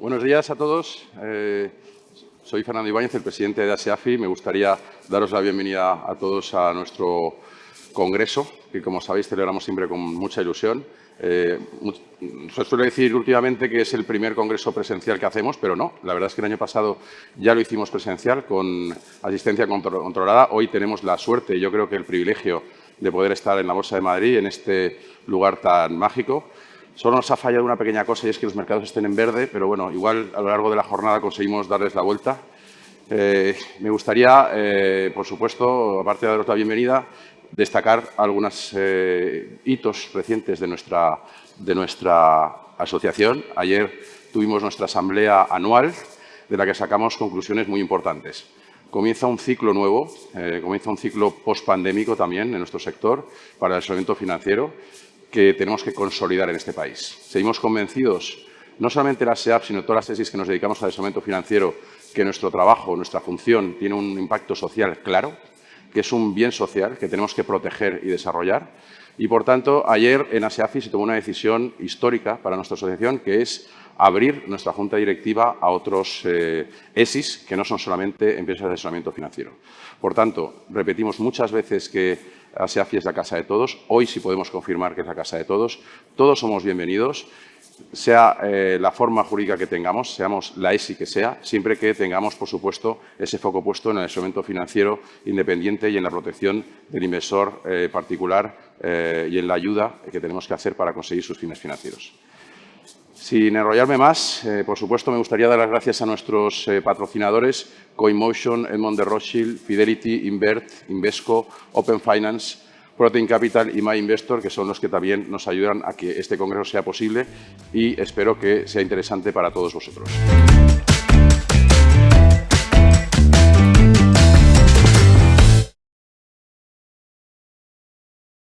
Buenos días a todos. Eh, soy Fernando Ibáñez, el presidente de ASEAFI. Me gustaría daros la bienvenida a todos a nuestro congreso, que como sabéis celebramos siempre con mucha ilusión. Eh, se suele decir últimamente que es el primer congreso presencial que hacemos, pero no. La verdad es que el año pasado ya lo hicimos presencial con asistencia controlada. Hoy tenemos la suerte y yo creo que el privilegio de poder estar en la Bolsa de Madrid, en este lugar tan mágico. Solo nos ha fallado una pequeña cosa y es que los mercados estén en verde, pero bueno, igual a lo largo de la jornada conseguimos darles la vuelta. Eh, me gustaría, eh, por supuesto, aparte de daros la bienvenida, destacar algunos eh, hitos recientes de nuestra, de nuestra asociación. Ayer tuvimos nuestra asamblea anual, de la que sacamos conclusiones muy importantes. Comienza un ciclo nuevo, comienza un ciclo post-pandémico también en nuestro sector para el asesoramiento financiero que tenemos que consolidar en este país. Seguimos convencidos, no solamente la SEAP, sino todas las tesis que nos dedicamos al asesoramiento financiero, que nuestro trabajo, nuestra función tiene un impacto social claro, que es un bien social que tenemos que proteger y desarrollar. Y, por tanto, ayer en ASEAFI se tomó una decisión histórica para nuestra asociación, que es abrir nuestra junta directiva a otros eh, ESIS que no son solamente empresas de asesoramiento financiero. Por tanto, repetimos muchas veces que ASEAFI es la casa de todos. Hoy sí podemos confirmar que es la casa de todos. Todos somos bienvenidos, sea eh, la forma jurídica que tengamos, seamos la ESI que sea, siempre que tengamos, por supuesto, ese foco puesto en el instrumento financiero independiente y en la protección del inversor eh, particular eh, y en la ayuda que tenemos que hacer para conseguir sus fines financieros. Sin enrollarme más, eh, por supuesto, me gustaría dar las gracias a nuestros eh, patrocinadores, CoinMotion, Edmond de Rothschild, Fidelity, Invert, Invesco, Open Finance, Protein Capital y MyInvestor, que son los que también nos ayudan a que este congreso sea posible y espero que sea interesante para todos vosotros.